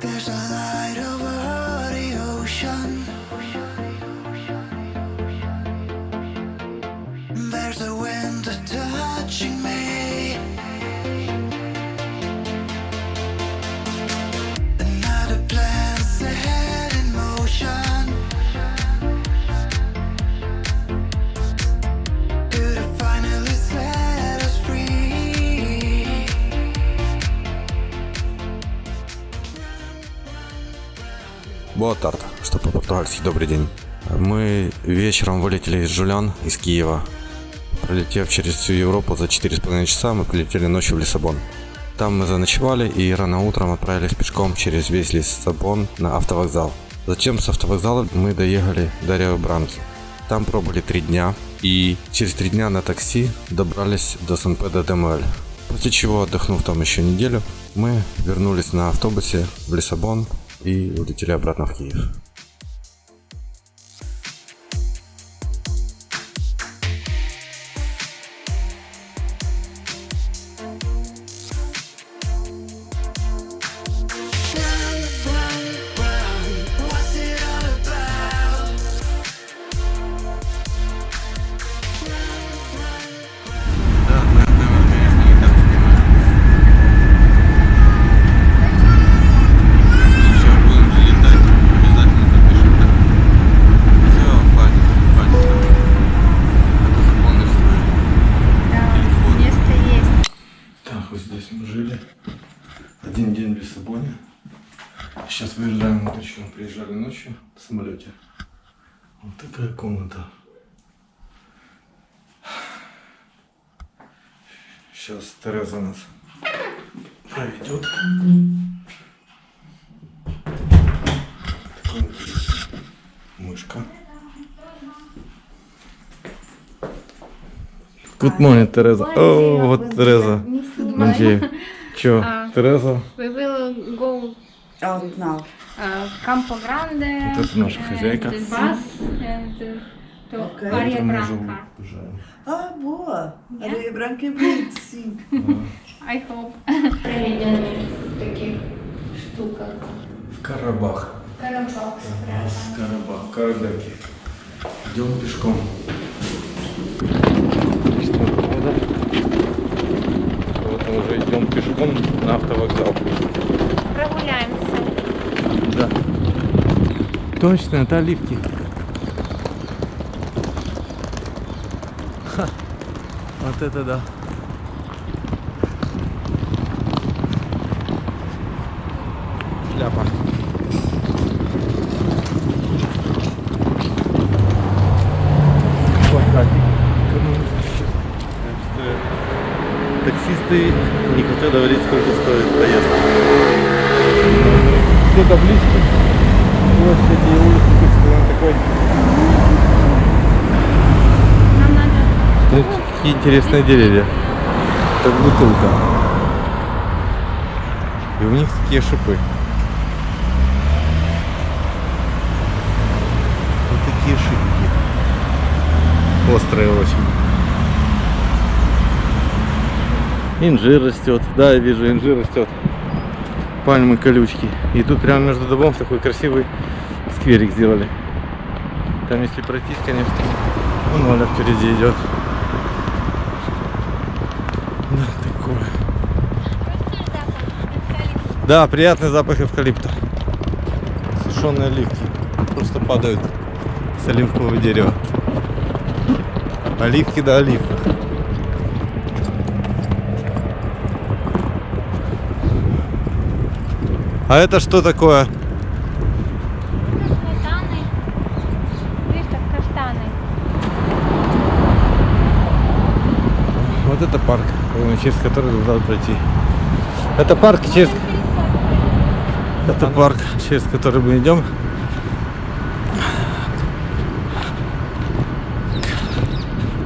There's a light over the ocean. Боа тарта, что по-португальски добрый день. Мы вечером вылетели из Жулян, из Киева. Пролетев через всю Европу за 4,5 часа, мы прилетели ночью в Лиссабон. Там мы заночевали и рано утром отправились пешком через весь Лиссабон на автовокзал. Затем с автовокзала мы доехали до Рио Бранки. Там пробыли три дня и через три дня на такси добрались до Сан-Педро-де-Муэль. После чего, отдохнув там еще неделю, мы вернулись на автобусе в Лиссабон и улетели обратно в Киев. Ночью в самолете. Вот такая комната. Сейчас Тереза нас проведет. Мышка. Good morning, Тереза. О, вот Тереза. Манчеев. Чё, А. Тереза? We will go Out now. Campo Grande. Вот это наша and хозяйка. Branca. уезжаем. Ah, boa. Yeah. Areia branca é bonito, sim. I hope. Проведенные в таких штуках. В Карабах. Карабах. Карабах, Карадаки. Идем пешком. Вот мы уже идем пешком на автовокзал. Прогуляемся. Да. Точно, это оливки. Ха. Вот это да. Шляпа. Таксисты не хотят говорить, сколько стоит поездка. Все таблички, площади и улицы, текстиль такой. Смотрите, какие интересные деревья. Как бутылка. И у них такие шипы. Вот такие шипки. Острые очень. Инжир растет. Да, я вижу, инжир растет. Пальмы, колючки. И тут прямо между домом такой красивый скверик сделали. Там если пройтись, конечно, вон Оля впереди идет. Да, такое. Да, приятный запах эвкалипта. Сушеные оливки. Просто падают с оливкового дерева. Оливки да оливках. А это что такое? Каштаны. Видишь, как каштаны. Вот это парк, через который надо пройти. Это парк, через... Это парк, через который мы идем.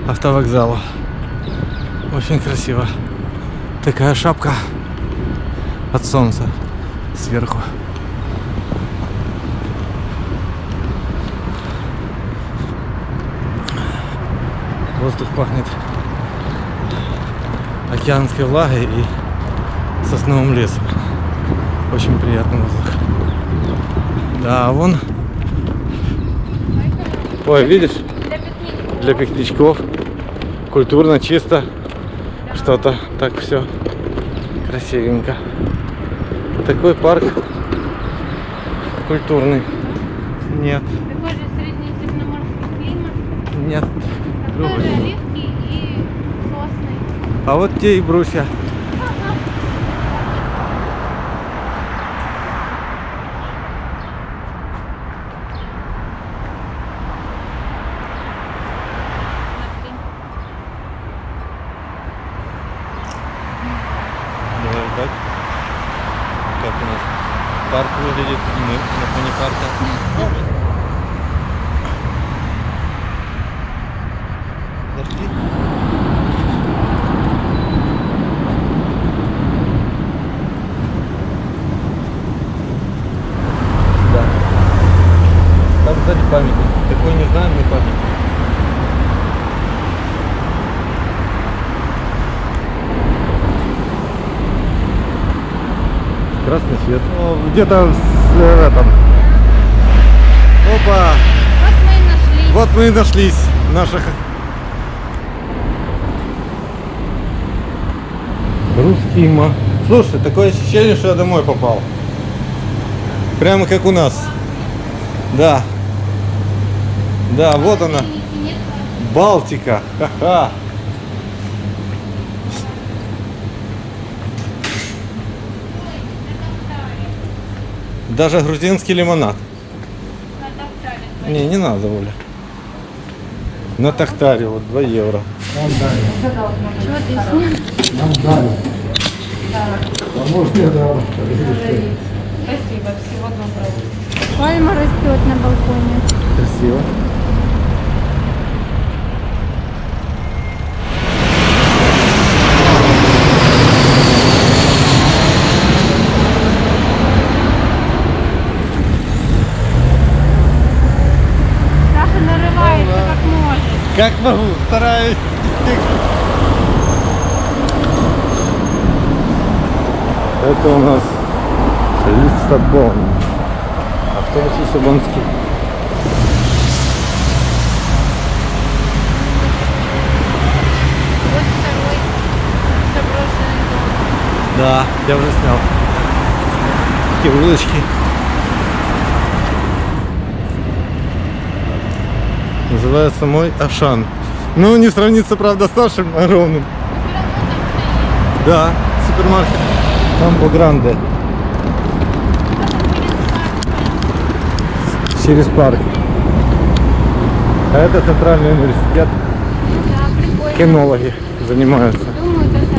Автовокзалу. Очень красиво. Такая шапка от солнца сверху. Воздух пахнет океанской влагой и сосновым лесом. Очень приятный воздух. Да, а вон. Ой, видишь? Для пикничков. Культурно, чисто. Что-то так все красивенько. Такой парк культурный. Нет, Такой же среднеземноморский климат. нет. Же оливки и сосны. А вот те и брусья. Так. Как у нас парк выглядит, и мы на фоне парка. Да. Там сзади памятник. Такой не знаем, но памятник. Красный свет. Где-то в э, этом. Опа! Вот мы и нашли. Вот мы и нашлись. Наших. Русский ма. Слушай, такое ощущение, что я домой попал. Прямо как у нас. Да. Да, вот она. Балтика. Ха-ха. Даже грузинский лимонад. Не, не надо, Оля. На Тахтаре вот 2 евро. Чего ты снимаешь? Спасибо, всего доброго. Пальма растет на балконе. Красиво. Как могу, стараюсь. Это у нас Лиссабон. Автобус Лиссабонский. Да, я уже снял. Такие улочки. Называется мой Ашан. Ну, не сравнится, правда, с нашим огромным. Да, супермаркет. Кампо Гранде. Через парк. А это центральный университет. Да, прикольно. Кинологи занимаются. Думаю, это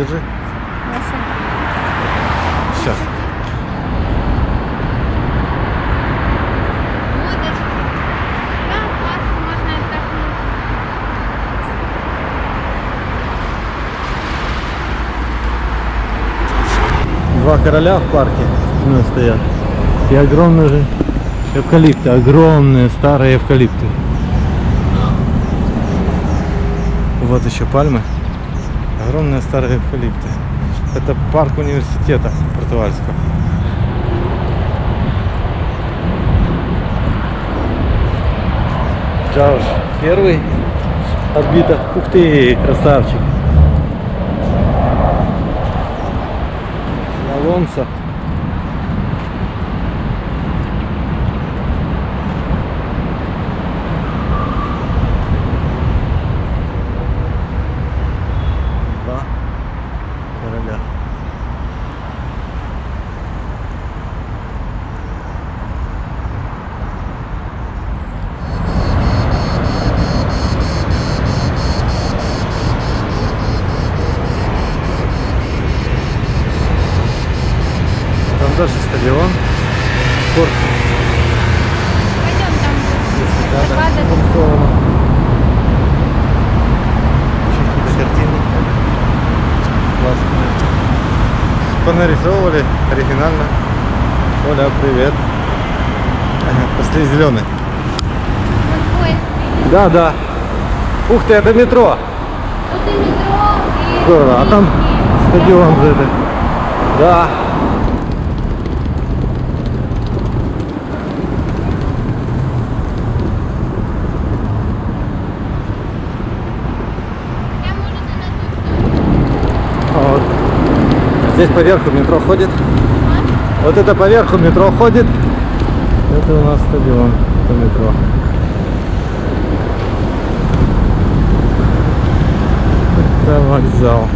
Подержи. Сейчас. Отдохнуть. Два короля в парке у нас стоят. И огромные же эвкалипты. Огромные старые эвкалипты. Вот еще пальмы. Огромные старые эвкалипты. Это парк университета португальского. Джордж первый отбито. Ух ты, красавчик. Алонсо. Два короля. Там даже стадион. спорт. Пойдем там Да, да, Закладывай. нарисовано. Еще какие-то картины. Классно. Понарисовывали оригинально. Оля, привет. Пошли зеленый. Да, да. Ух ты, это метро. Тут и метро, и... Здорово. А там стадион же это. Да. Я, может, и на ту сторону. Вот. Здесь поверху метро ходит. Вот это поверху метро ходит. Это у нас стадион. Это метро. Это вокзал.